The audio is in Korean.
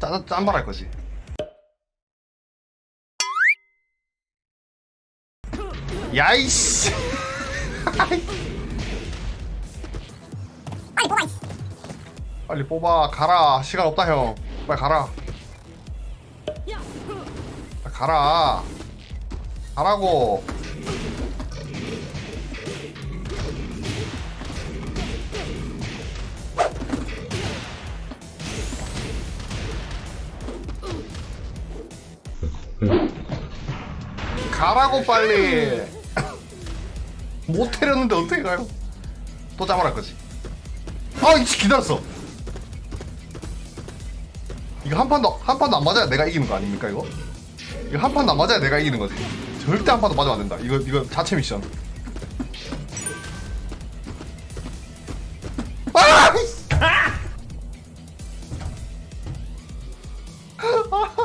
짠, 짠발할 거지. 야이씨. 빨리 뽑아. 빨리 뽑아 가라. 시간 없다 형. 빨리 가라. 가라. 가라고 가라고 네. 빨리. 못 때렸는데 어떻게 가요? 또 잡아라 거지. 아 이씨 기다렸어. 이거 한 판도 한 판도 안 맞아야 내가 이기는 거 아닙니까 이거? 이거 한 판도 안 맞아야 내가 이기는 거지. 절대 한 판도 맞으면 안 된다. 이거 이거 자체 미션. 아! 아!